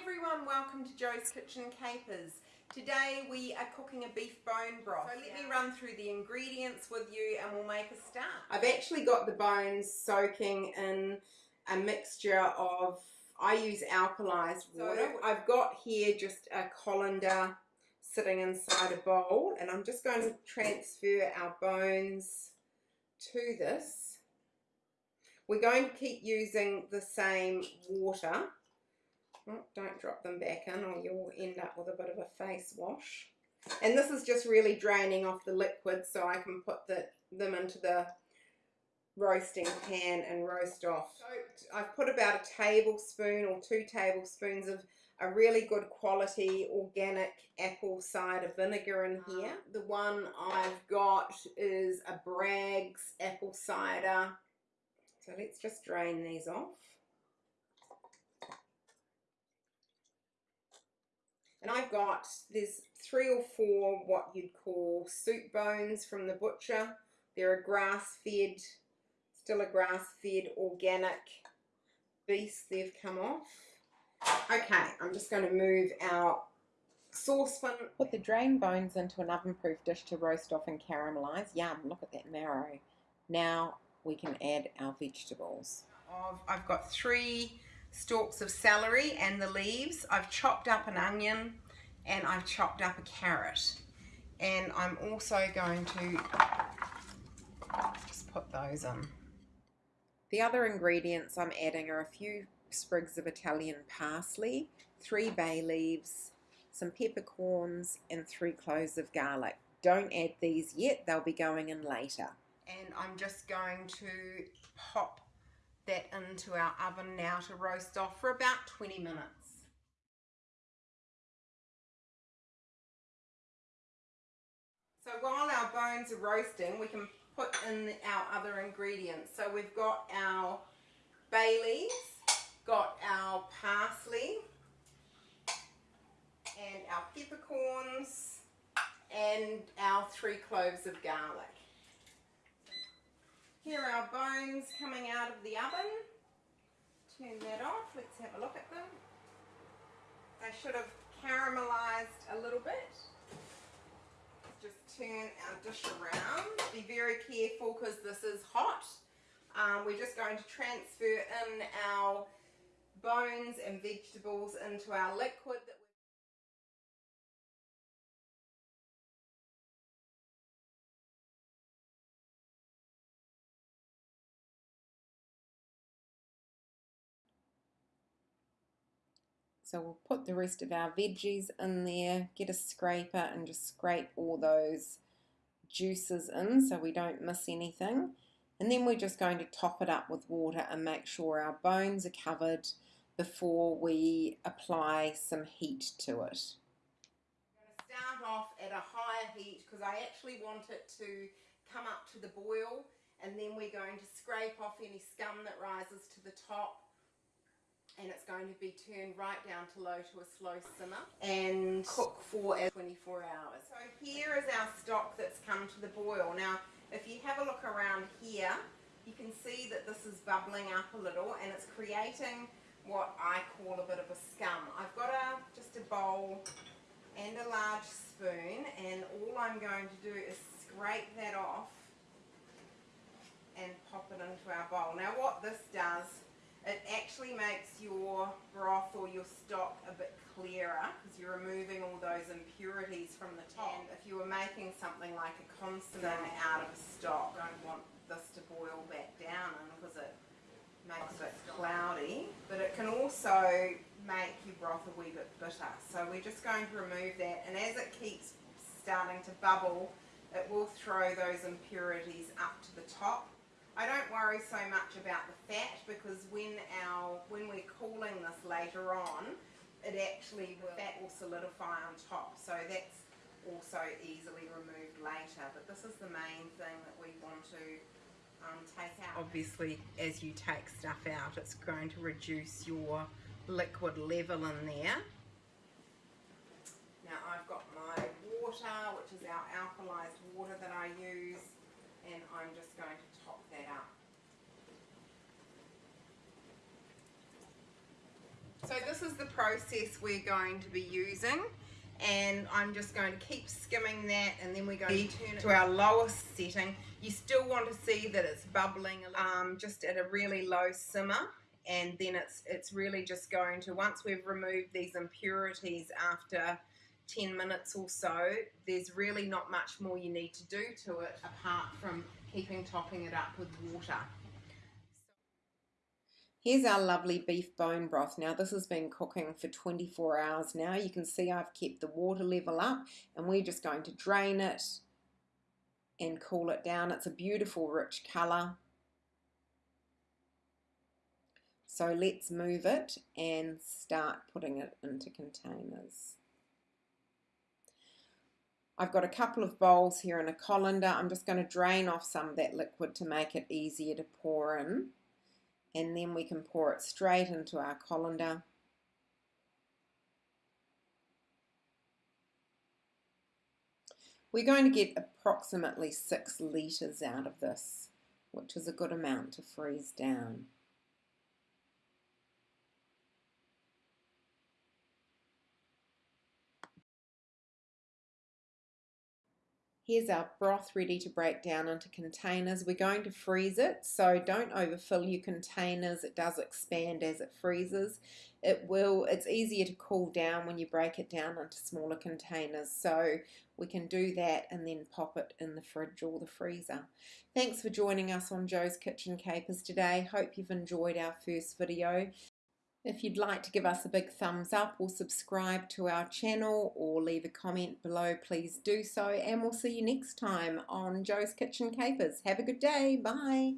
everyone, welcome to Joe's Kitchen Capers. Today we are cooking a beef bone broth. So let me run through the ingredients with you and we'll make a start. I've actually got the bones soaking in a mixture of, I use alkalized water. So I've got here just a colander sitting inside a bowl and I'm just going to transfer our bones to this. We're going to keep using the same water Oh, don't drop them back in or you'll end up with a bit of a face wash. And this is just really draining off the liquid so I can put the, them into the roasting pan and roast off. So I've put about a tablespoon or two tablespoons of a really good quality organic apple cider vinegar in uh-huh. here. The one I've got is a Bragg's apple cider. So let's just drain these off. And I've got, there's three or four what you'd call soup bones from the butcher. They're a grass-fed, still a grass-fed organic beast they've come off. Okay, I'm just going to move our saucepan. Put the drained bones into an oven-proof dish to roast off and caramelize. Yum, look at that marrow. Now we can add our vegetables. I've got three stalks of celery and the leaves. I've chopped up an onion and I've chopped up a carrot. And I'm also going to just put those in. The other ingredients I'm adding are a few sprigs of Italian parsley, three bay leaves, some peppercorns, and three cloves of garlic. Don't add these yet, they'll be going in later. And I'm just going to pop that into our oven now to roast off for about 20 minutes. So while our bones are roasting, we can put in our other ingredients. So we've got our bay leaves, got our parsley, and our peppercorns, and our three cloves of garlic. Here are our bones coming out of the oven. Turn that off. Let's have a look at them. They should have caramelized a little bit. Just turn our dish around. Be very careful because this is hot. Um, we're just going to transfer in our bones and vegetables into our liquid So we'll put the rest of our veggies in there, get a scraper and just scrape all those juices in so we don't miss anything. And then we're just going to top it up with water and make sure our bones are covered before we apply some heat to it. I'm going to start off at a higher heat because I actually want it to come up to the boil and then we're going to scrape off any scum that rises to the top going to be turned right down to low to a slow simmer and cook for 24 hours. So here is our stock that's come to the boil. Now if you have a look around here you can see that this is bubbling up a little and it's creating what I call a bit of a scum. I've got a just a bowl and a large spoon and all I'm going to do is scrape that off and pop it into our bowl. Now what this does it actually makes your broth or your stock a bit clearer because you're removing all those impurities from the top. And if you were making something like a consomme out of a stock, you don't want this to boil back down because it makes it cloudy. But it can also make your broth a wee bit bitter. So we're just going to remove that and as it keeps starting to bubble, it will throw those impurities up to the top I don't worry so much about the fat because when our when we're cooling this later on, it actually the fat will solidify on top. So that's also easily removed later. But this is the main thing that we want to um, take out. Obviously, as you take stuff out, it's going to reduce your liquid level in there. Now I've got my water, which is our alkalized water that I use, and I'm just going to that out. So this is the process we're going to be using and I'm just going to keep skimming that and then we're going to turn it to our lowest setting. You still want to see that it's bubbling um, just at a really low simmer and then it's it's really just going to once we've removed these impurities after 10 minutes or so there's really not much more you need to do to it apart from keeping topping it up with water Here's our lovely beef bone broth. Now this has been cooking for 24 hours now. You can see I've kept the water level up and we're just going to drain it and cool it down. It's a beautiful rich colour. So let's move it and start putting it into containers. I've got a couple of bowls here in a colander. I'm just going to drain off some of that liquid to make it easier to pour in and then we can pour it straight into our colander. We're going to get approximately six litres out of this, which is a good amount to freeze down. Here's our broth ready to break down into containers. We're going to freeze it, so don't overfill your containers. It does expand as it freezes. It will, it's easier to cool down when you break it down into smaller containers. So we can do that and then pop it in the fridge or the freezer. Thanks for joining us on Joe's Kitchen Capers today. Hope you've enjoyed our first video. If you'd like to give us a big thumbs up or subscribe to our channel or leave a comment below, please do so. And we'll see you next time on Joe's Kitchen Capers. Have a good day. Bye.